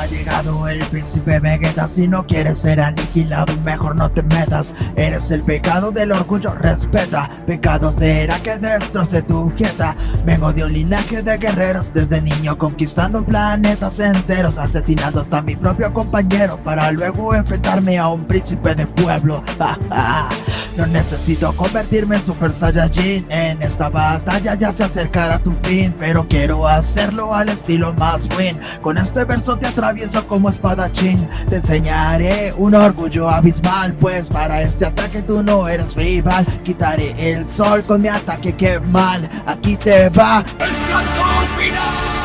ha llegado el príncipe Vegeta. Si no quieres ser aniquilado mejor no te metas. Eres el pecado del orgullo, respeta. Pecado será que destroce tu jeta. Vengo de un linaje de guerreros Desde niño conquistando planetas enteros. Asesinando hasta mi propio compañero Para luego enfrentarme a un príncipe de pueblo Necesito convertirme en Super Saiyajin. En esta batalla ya se acercará tu fin Pero quiero hacerlo al estilo más win. Con este verso te atravieso como espadachín. Te enseñaré un orgullo abismal Pues para este ataque tú no eres rival. Quitaré el sol con mi ataque que mal. Aquí te va. ¡Esplendor final!